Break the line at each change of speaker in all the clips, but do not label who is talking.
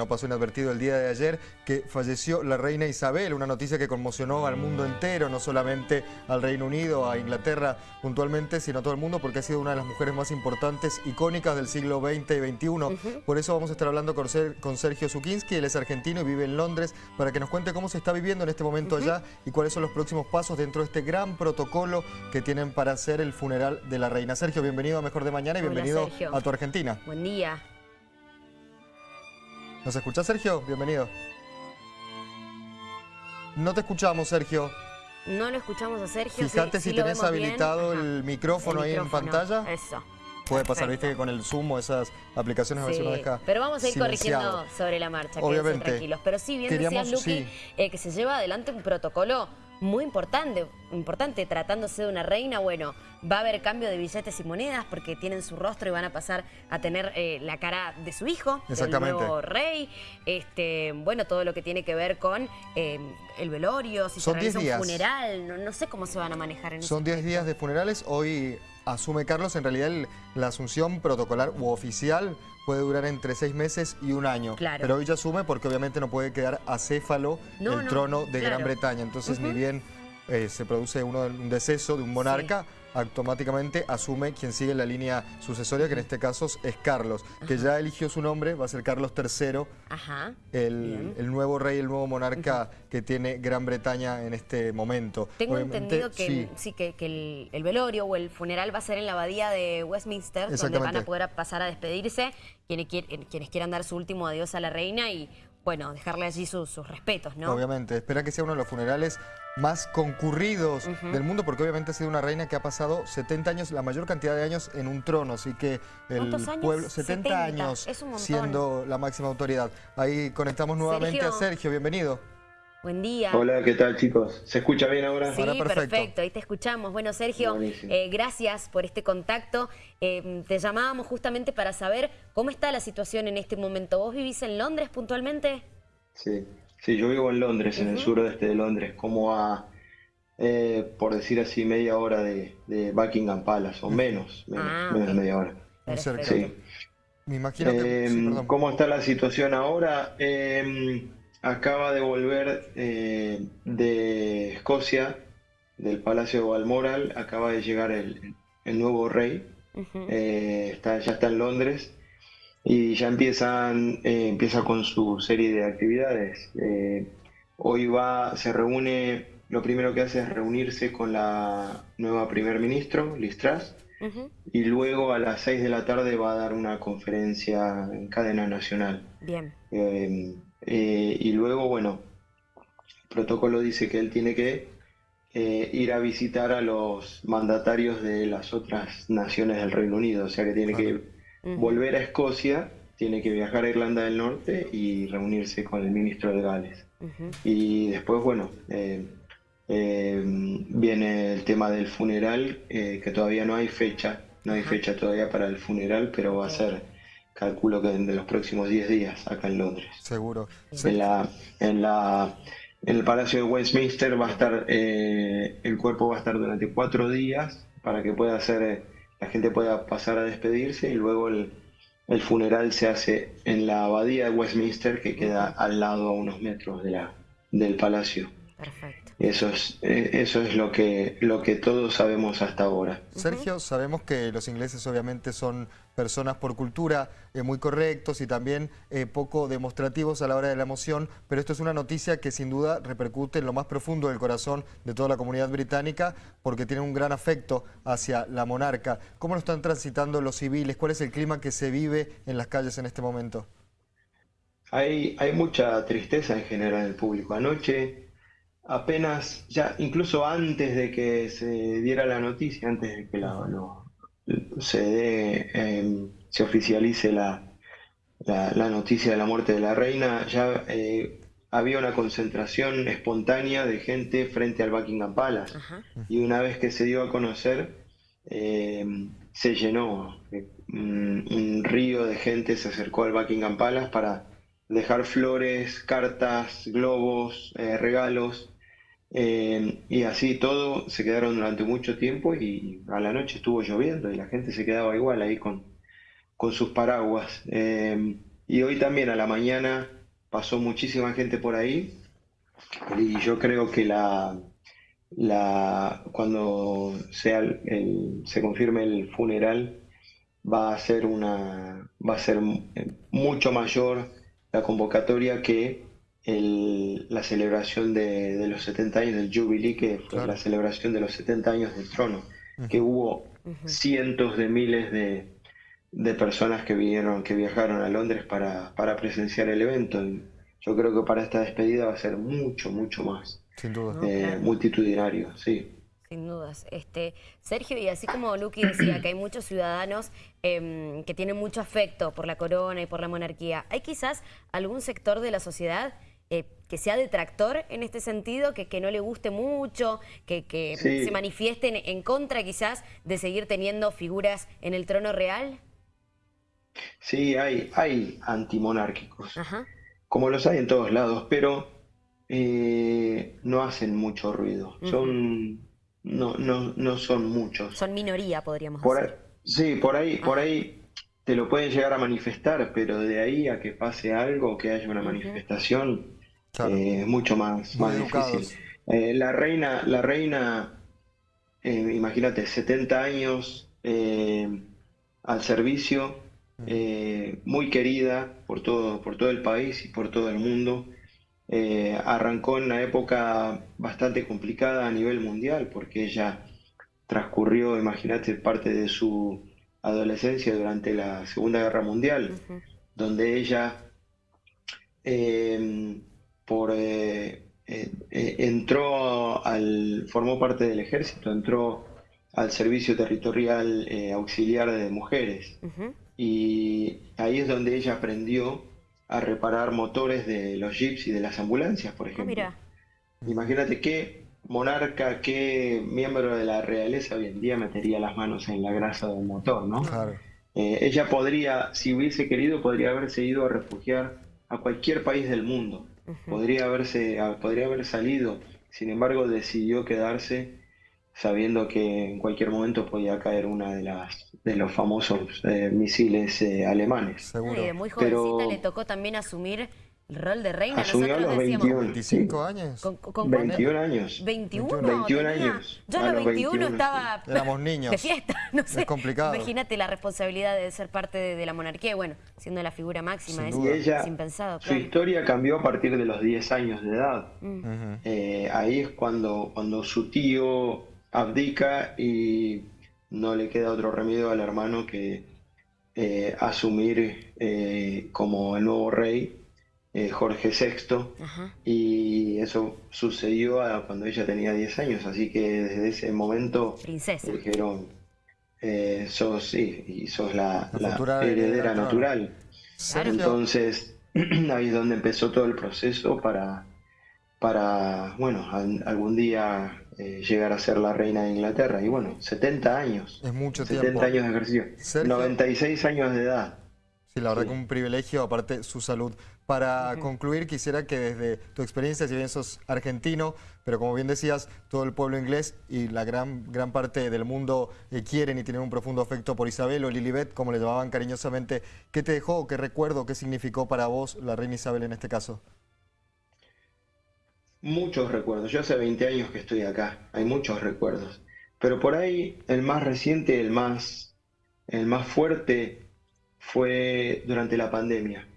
No pasó inadvertido el día de ayer que falleció la reina Isabel, una noticia que conmocionó al mundo entero, no solamente al Reino Unido, a Inglaterra puntualmente, sino a todo el mundo porque ha sido una de las mujeres más importantes, icónicas del siglo XX y XXI. Por eso vamos a estar hablando con, Sergio Zukinski, él es argentino y vive en Londres, para que nos cuente cómo se está viviendo en este momento allá y cuáles son los próximos pasos dentro de este gran protocolo que tienen para hacer el funeral de la reina. Sergio, bienvenido a Mejor de Mañana y bienvenido a tu Argentina.
Buen día.
¿Nos escuchás, Sergio? Bienvenido. No te escuchamos, Sergio.
No lo escuchamos a Sergio.
Fíjate si tenés habilitado el micrófono, ahí en pantalla.
Eso.
Puede pasar, viste que con el Zoom o esas aplicaciones a veces uno deja
Pero vamos a ir corrigiendo sobre la marcha, Obviamente. tranquilos. Pero sí, bien decías, Luqui, eh, que se lleva adelante un protocolo muy importante, importante tratándose de una reina, bueno, va a haber cambio de billetes y monedas porque tienen su rostro y van a pasar a tener eh, la cara de su hijo, el nuevo rey, este, bueno, todo lo que tiene que ver con eh, el velorio, si
Son
se realiza un funeral, no, sé cómo se van a manejar en
Son 10 días de funerales, hoy asume Carlos, en realidad la asunción protocolar u oficial puede durar entre seis meses y un año. Pero hoy ya asume porque obviamente no puede quedar acéfalo el trono de Gran Bretaña. Entonces ni bien eh, se produce uno, un deceso de un monarca, automáticamente asume quien sigue la línea sucesoria, que en este caso es Carlos, que ya eligió su nombre, va a ser Carlos III, El, nuevo rey, el nuevo monarca que tiene Gran Bretaña en este momento.
Tengo entendido que, sí. que, el, velorio o el funeral va a ser en la abadía de Westminster, donde van a poder pasar a despedirse quienes, quienes quieran dar su último adiós a la reina y bueno, dejarle allí sus, respetos, ¿no?
Obviamente, espera que sea uno de los funerales más concurridos del mundo, porque obviamente ha sido una reina que ha pasado 70 años, la mayor cantidad de años en un trono, así que el pueblo, 70, años siendo la máxima autoridad. Ahí conectamos nuevamente a Sergio, bienvenido.
Buen día.
Hola, ¿qué tal chicos? ¿Se escucha bien ahora?
Sí, perfecto. ahí te escuchamos. Bueno, Sergio, eh, gracias por este contacto. Eh, te llamábamos justamente para saber cómo está la situación en este momento. ¿Vos vivís en Londres puntualmente?
Sí, sí yo vivo en Londres, en el suroeste de Londres, como a, eh, por decir así, media hora de, Buckingham Palace, o menos, menos, ah, de media hora.
Sí. Me imagino que...
¿Cómo está la situación ahora? Acaba de volver eh, de Escocia, del Palacio de Balmoral, acaba de llegar el, nuevo rey, eh, está, ya está en Londres y ya empiezan, eh, empieza con su serie de actividades. hoy va, se reúne, lo primero que hace es reunirse con la nueva primer ministro, Liz Truss, y luego a las 6 de la tarde va a dar una conferencia en cadena nacional.
Bien.
Eh, y luego, bueno, el protocolo dice que él tiene que eh, ir a visitar a los mandatarios de las otras naciones del Reino Unido, o sea que tiene que volver a Escocia, tiene que viajar a Irlanda del Norte y reunirse con el ministro de Gales. Y después, bueno, eh, viene el tema del funeral, que todavía no hay fecha, no hay fecha todavía para el funeral, pero va a ser calculo que de los próximos 10 días acá en Londres.
Seguro.
En, la, en, la, en el Palacio de Westminster va a estar, eh, el cuerpo va a estar durante cuatro días para que pueda hacer, la gente pueda pasar a despedirse y luego el, el funeral se hace en la abadía de Westminster que queda al lado a unos metros de la, del palacio.
Perfecto.
Eso es, eh, eso es lo que, lo que todos sabemos hasta ahora.
Sergio, sabemos que los ingleses obviamente son personas por cultura eh, muy correctos y también eh, poco demostrativos a la hora de la emoción, pero esto es una noticia que sin duda repercute en lo más profundo del corazón de toda la comunidad británica porque tienen un gran afecto hacia la monarca. ¿Cómo lo están transitando los civiles? ¿Cuál es el clima que se vive en las calles en este momento?
Hay, hay mucha tristeza en general en el público. Anoche apenas, ya incluso antes de que se diera la noticia, antes de que la, se, em, se oficialice la, la, noticia de la muerte de la reina, ya eh, había una concentración espontánea de gente frente al Buckingham Palace. Y una vez que se dio a conocer, em, se llenó. Un, un, río de gente se acercó al Buckingham Palace para dejar flores, cartas, globos, eh, regalos eh, y así todo se quedaron durante mucho tiempo y a la noche estuvo lloviendo y la gente se quedaba igual ahí con, con sus paraguas. Eh, Y hoy también a la mañana pasó muchísima gente por ahí y yo creo que la, la cuando sea se confirme el funeral va a ser una va a ser mucho mayor la convocatoria que la celebración de, los 70 años del Jubilee, que fue la celebración de los 70 años del trono, que hubo cientos de miles de, de, personas que vinieron, que viajaron a Londres para, para presenciar el evento. yo creo que para esta despedida va a ser mucho, mucho más
Sin duda.
Eh, multitudinario, sí.
Sin dudas. Este, Sergio, y así como Luqui decía que hay muchos ciudadanos em, que tienen mucho afecto por la corona y por la monarquía, ¿hay quizás algún sector de la sociedad eh, que sea detractor en este sentido, que, que no le guste mucho, que, que se manifiesten en contra quizás de seguir teniendo figuras en el trono real?
Sí, hay, hay antimonárquicos, como los hay en todos lados, pero eh, no hacen mucho ruido. Son, no, no, no son muchos.
Son minoría, podríamos
decir. sí, por ahí, por ahí te lo pueden llegar a manifestar, pero de ahí a que pase algo, que haya una manifestación, eh, mucho más, más difícil. Eh, la reina, la reina eh, imagínate, 70 años al servicio, mm. muy querida por todo, por todo el país y por todo el mundo. arrancó en una época bastante complicada a nivel mundial porque ella transcurrió, imagínate, parte de su adolescencia durante la Segunda Guerra Mundial, donde ella por eh, eh, eh, entró al formó parte del ejército, entró al servicio territorial auxiliar de mujeres. Y ahí es donde ella aprendió a reparar motores de los jeeps y de las ambulancias, por ah, ejemplo. Imagínate qué monarca, qué miembro de la realeza hoy en día metería las manos en la grasa de un motor, ¿no? ella podría, si hubiese querido, podría haberse ido a refugiar a cualquier país del mundo podría, haberse, podría haber salido, sin embargo decidió quedarse sabiendo que en cualquier momento podía caer una de las de los famosos eh, misiles eh, alemanes.
Seguro. muy jovencita le tocó también asumir el rol de reina.
Asumió a los 21,
25 años.
¿Con, 21 años.
21,
21 años.
Yo a los 21, estaba
Éramos niños.
de fiesta. No sé.
Es complicado.
Imagínate la responsabilidad de ser parte de, la monarquía bueno, siendo la figura máxima. es,
ella, impensado. Su historia cambió a partir de los 10 años de edad. Mm. Eh, ahí es cuando, cuando su tío abdica y no le queda otro remedio al hermano que eh, asumir eh, como el nuevo rey eh, Jorge VI, y eso sucedió cuando ella tenía 10 años, así que desde ese momento dijeron, eh, sos, sí, y sos la, heredera natural. Entonces, ahí es donde empezó todo el proceso para, para bueno, algún día eh, llegar a ser la reina de Inglaterra. Y bueno, 70 años.
Es mucho
70 años de ejercicio. 96 años de edad.
Sí, la verdad que un privilegio, aparte su salud. Para concluir, quisiera que desde tu experiencia, si bien sos argentino, pero como bien decías, todo el pueblo inglés y la gran, gran parte del mundo eh, quieren y tienen un profundo afecto por Isabel o Lilibet, como le llamaban cariñosamente. ¿Qué te dejó, qué recuerdo, qué significó para vos la reina Isabel en este caso?
Muchos recuerdos. Yo hace 20 años que estoy acá, hay muchos recuerdos. Pero por ahí el más reciente, el más, el más fuerte fue durante la pandemia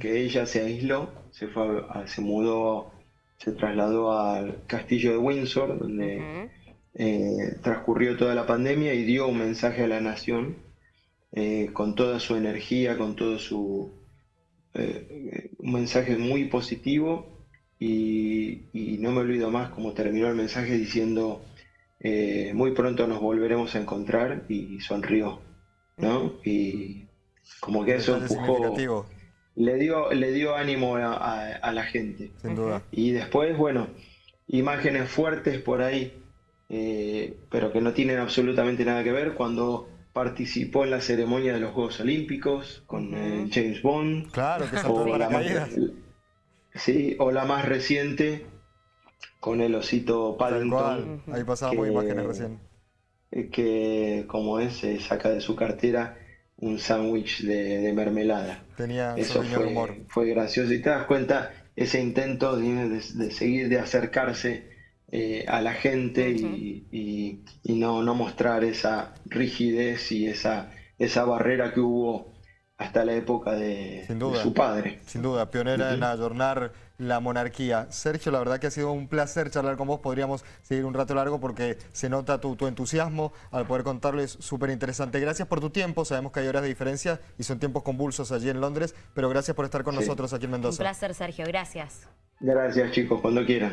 que ella se aisló, se, fue se mudó, se trasladó al castillo de Windsor, donde eh, transcurrió toda la pandemia y dio un mensaje a la nación eh, con toda su energía, con todo su... Eh, un mensaje muy positivo y, no me olvido más cómo terminó el mensaje diciendo muy pronto nos volveremos a encontrar y sonrió, ¿no? Y como que eso empujó le dio, le dio ánimo a, la gente.
Sin duda.
Y después, bueno, imágenes fuertes por ahí, eh, pero que no tienen absolutamente nada que ver, cuando participó en la ceremonia de los Juegos Olímpicos con eh, James Bond.
Claro, que o la más,
Sí, o la más reciente con el osito Paddington.
Ahí pasábamos imágenes recién.
Que, como es, se saca de su cartera un sándwich de, mermelada.
Tenía
Eso fue, humor. fue gracioso. Y te das cuenta ese intento de, seguir, de acercarse eh, a la gente y, no, no, mostrar esa rigidez y esa, esa barrera que hubo hasta la época de, su padre.
Sin duda, pionera en adornar la monarquía. Sergio, la verdad que ha sido un placer charlar con vos. Podríamos seguir un rato largo porque se nota tu, entusiasmo al poder contarlo. Es súper interesante. Gracias por tu tiempo. Sabemos que hay horas de diferencia y son tiempos convulsos allí en Londres, pero gracias por estar con nosotros aquí en Mendoza.
Un placer, Sergio. Gracias.
Gracias, chicos. Cuando quieran.